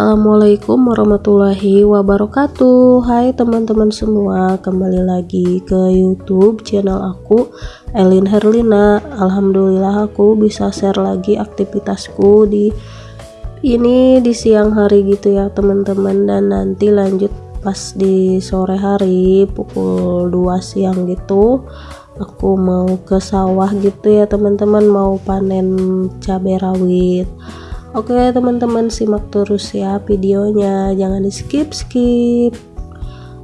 Assalamualaikum warahmatullahi wabarakatuh. Hai teman-teman semua Kembali lagi ke youtube channel aku Elin Herlina. Alhamdulillah aku bisa share lagi aktivitasku di Ini di siang hari gitu ya teman-teman. Dan nanti lanjut pas di sore hari Pukul 2 siang gitu Aku mau ke sawah gitu ya teman-teman. Mau panen cabai rawit Oke teman-teman simak terus ya videonya. Jangan di skip skip.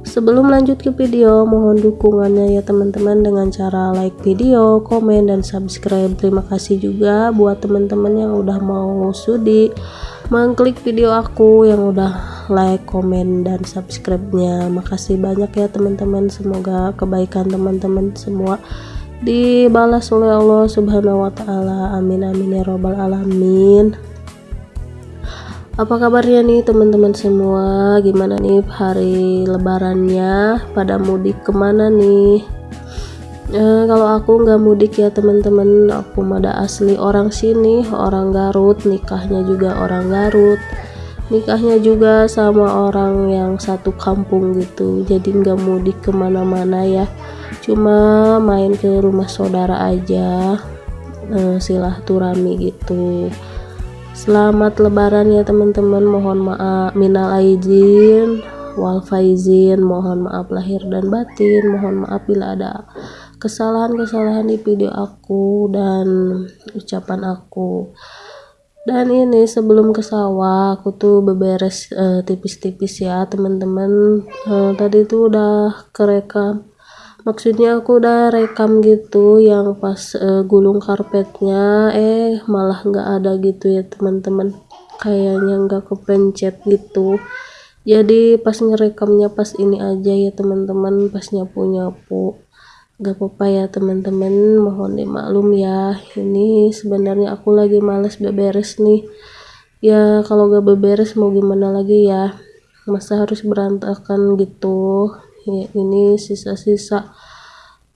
Sebelum lanjut ke video mohon dukungannya ya teman-teman dengan cara like video komen dan subscribe. Terima kasih juga buat teman-teman yang udah mau sudi mengklik video aku yang udah like komen dan subscribe nya makasih banyak ya teman-teman. Semoga kebaikan teman-teman semua dibalas oleh Allah subhanahu wa ta'ala. Amin amin ya robbal alamin apa kabarnya nih teman-teman semua? Gimana nih hari lebarannya? Pada mudik ke mana nih? E, kalau aku nggak mudik ya teman-teman. Aku ada asli orang sini orang Garut. Nikahnya juga orang Garut. Nikahnya juga sama orang yang satu kampung gitu. Jadi nggak mudik ke mana-mana ya. Cuma main ke rumah saudara aja. E, silaturahmi gitu Selamat lebaran ya teman-teman. Mohon maaf minal aidin wal faizin. Mohon maaf lahir dan batin. Mohon maaf bila ada kesalahan-kesalahan di video aku dan ucapan aku. Dan ini sebelum ke sawah aku tuh beberes eh, tipis-tipis uh, ya teman-teman. Uh, tadi tuh udah kerekam maksudnya aku udah rekam gitu yang pas uh, gulung karpetnya. Eh malah nggak ada gitu ya teman-teman. Kayaknya nggak kepencet gitu. Jadi pas ngerekamnya pas ini aja ya teman-teman. Pas nyapu-nyapu. Gak apa-apa ya teman-teman. Mohon dimaklum ya. Ini sebenarnya aku lagi males beberes nih. Ya kalau gak beberes mau gimana lagi ya? Masa harus berantakan gitu ya ini sisa-sisa.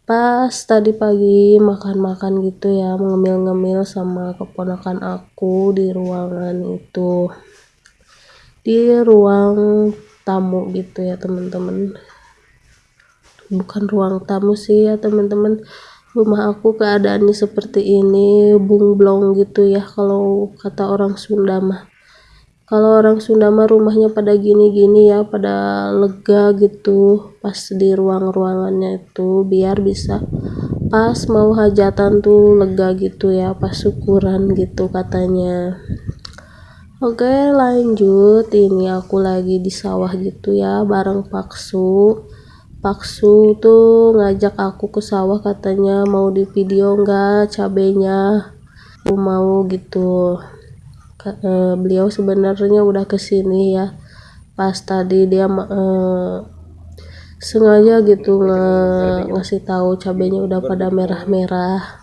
Pas tadi pagi makan-makan gitu ya ngemil-ngemil sama keponakan aku di ruangan itu. Di ruang tamu gitu ya teman-teman. Bukan ruang tamu sih ya teman-teman. Rumah aku keadaannya seperti ini bunglong gitu ya kalau kata orang Sunda mah kalau orang Sunda mah rumahnya pada gini-gini ya pada lega gitu pas di ruang-ruangannya itu biar bisa pas mau hajatan tuh lega gitu ya pas syukuran gitu katanya. Oke lanjut. Ini aku lagi di sawah gitu ya bareng Paksu. Paksu tuh ngajak aku ke sawah katanya mau di video enggak cabenya? Aku mau gitu beliau sebenarnya udah ke sini ya. Pas tadi dia uh, sengaja gitu nge ngasih tahu cabenya udah pada merah-merah.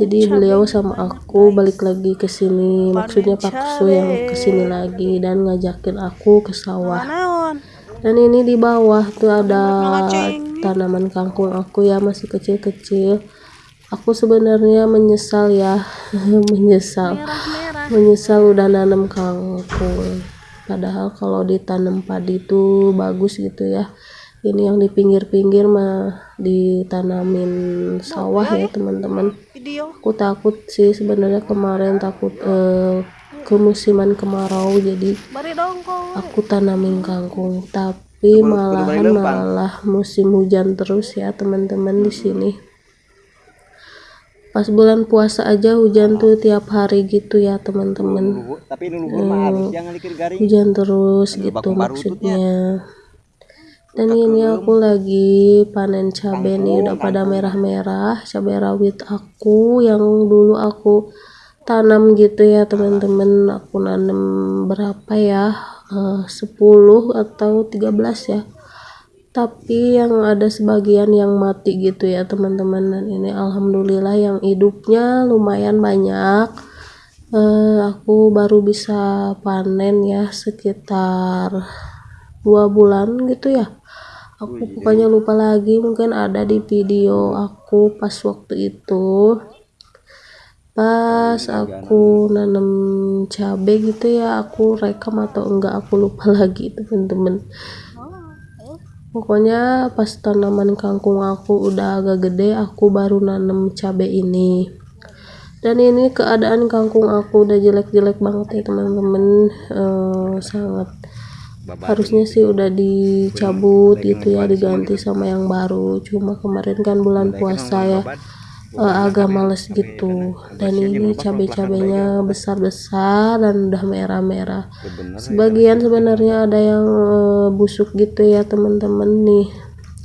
Jadi beliau sama aku balik lagi ke sini. Maksudnya Paksu yang ke sini lagi dan ngajakin aku ke sawah. Dan ini di bawah tuh ada tanaman kangkung aku ya masih kecil-kecil. Aku sebenarnya menyesal ya menyesal menyesal udah nanam kangkung padahal kalau ditanam padi itu bagus gitu ya. Ini yang di pinggir-pinggir mah ditanamin sawah ya teman-teman. Aku takut sih sebenarnya kemarin takut eh, kemusiman kemarau jadi aku tanamin kangkung tapi malahan malah musim hujan terus ya teman-teman di sini pas bulan puasa aja hujan tuh tiap hari gitu ya teman-teman. Hmm, hujan terus gitu maksudnya. Dan ini aku lagi panen cabai nih udah pada merah-merah cabai rawit aku yang dulu aku tanam gitu ya teman-teman. Aku nanam berapa ya? Uh, 10 atau 13 ya tapi yang ada sebagian yang mati gitu ya teman-teman. Dan ini alhamdulillah yang hidupnya lumayan banyak. Uh, aku baru bisa panen ya sekitar dua bulan gitu ya. Aku pokoknya lupa lagi mungkin ada di video aku pas waktu itu. Pas aku nanam cabai gitu ya aku rekam atau enggak aku lupa lagi teman-teman pokoknya pas tanaman kangkung aku udah agak gede aku baru nanam cabai ini. Dan ini keadaan kangkung aku udah jelek-jelek banget ya teman-teman. Uh, sangat harusnya sih udah dicabut gitu ya diganti sama yang baru. Cuma kemarin kan bulan puasa ya uh, agak males gitu. dan ini cabai-cabainya besar-besar dan udah merah-merah. Sebagian sebenarnya ada yang uh, busuk gitu ya teman-teman. Nih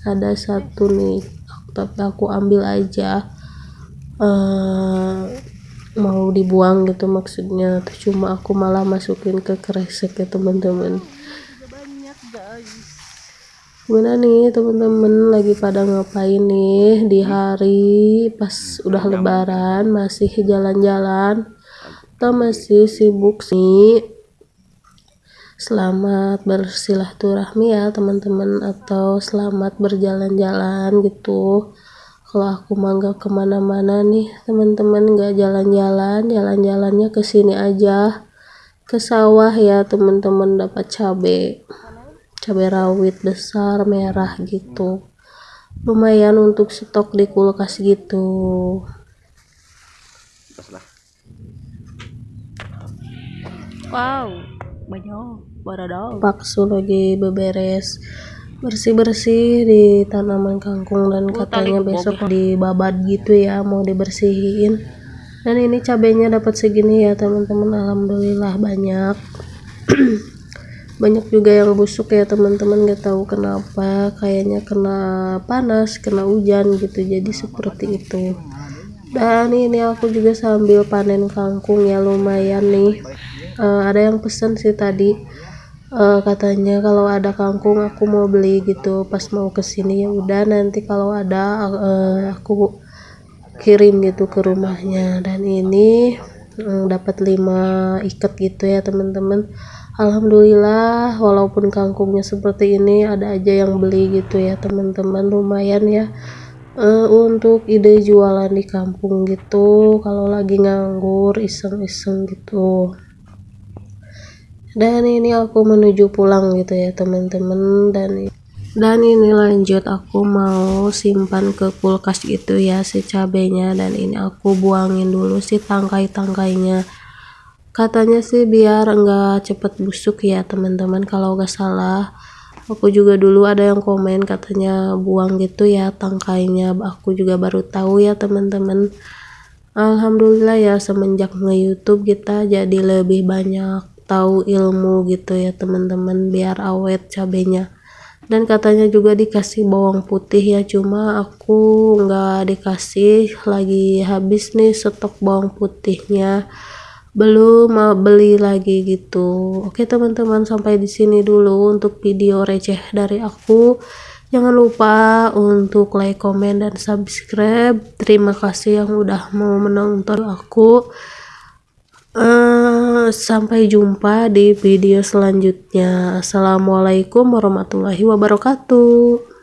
ada satu nih tapi aku ambil aja. Uh, mau dibuang gitu maksudnya. Cuma aku malah masukin ke kresek ya teman-teman gimana nih teman-teman? Lagi pada ngapain nih di hari pas udah lebaran? Masih jalan-jalan? Atau masih sibuk sih? Selamat bersilaturahmi ya teman-teman. Atau selamat berjalan-jalan gitu. Kalau aku mangga ke mana-mana nih teman-teman. Nggak jalan-jalan jalan-jalannya ke sini aja. Ke sawah ya teman-teman. Dapat cabai cabai rawit besar merah gitu. Lumayan untuk stok di kulkas gitu. Wow banyak baradau paksu lagi beberes. Bersih-bersih di tanaman kangkung dan katanya besok dibabat gitu ya mau dibersihin. Dan ini cabenya dapat segini ya teman-teman. Alhamdulillah banyak banyak juga yang busuk ya teman-teman gak tahu kenapa. Kayaknya kena panas kena hujan gitu jadi seperti itu. Dan ini aku juga sambil panen kangkung ya lumayan nih. Uh, ada yang pesen sih tadi. Uh, katanya kalau ada kangkung aku mau beli gitu. Pas mau ke sini ya udah nanti kalau ada uh, aku kirim gitu ke rumahnya. Dan ini um, dapat 5 ikat gitu ya teman-teman Alhamdulillah walaupun kangkungnya seperti ini ada aja yang beli gitu ya teman-teman. Lumayan ya. Uh, untuk ide jualan di kampung gitu kalau lagi nganggur iseng-iseng gitu. Dan ini aku menuju pulang gitu ya teman-teman. Dan dan ini lanjut aku mau simpan ke kulkas gitu ya si cabenya. Dan ini aku buangin dulu si tangkai-tangkainya katanya sih biar enggak cepet busuk ya teman-teman kalau gak salah. Aku juga dulu ada yang komen katanya buang gitu ya tangkainya. Aku juga baru tahu ya teman-teman. Alhamdulillah ya semenjak nge-youtube kita jadi lebih banyak tahu ilmu gitu ya teman-teman biar awet cabenya. Dan katanya juga dikasih bawang putih ya cuma aku nggak dikasih. Lagi habis nih stok bawang putihnya belum mau beli lagi gitu. Oke teman-teman sampai di sini dulu untuk video receh dari aku. Jangan lupa untuk like comment dan subscribe. Terima kasih yang udah mau menonton aku. Uh, sampai jumpa di video selanjutnya. Assalamualaikum warahmatullahi wabarakatuh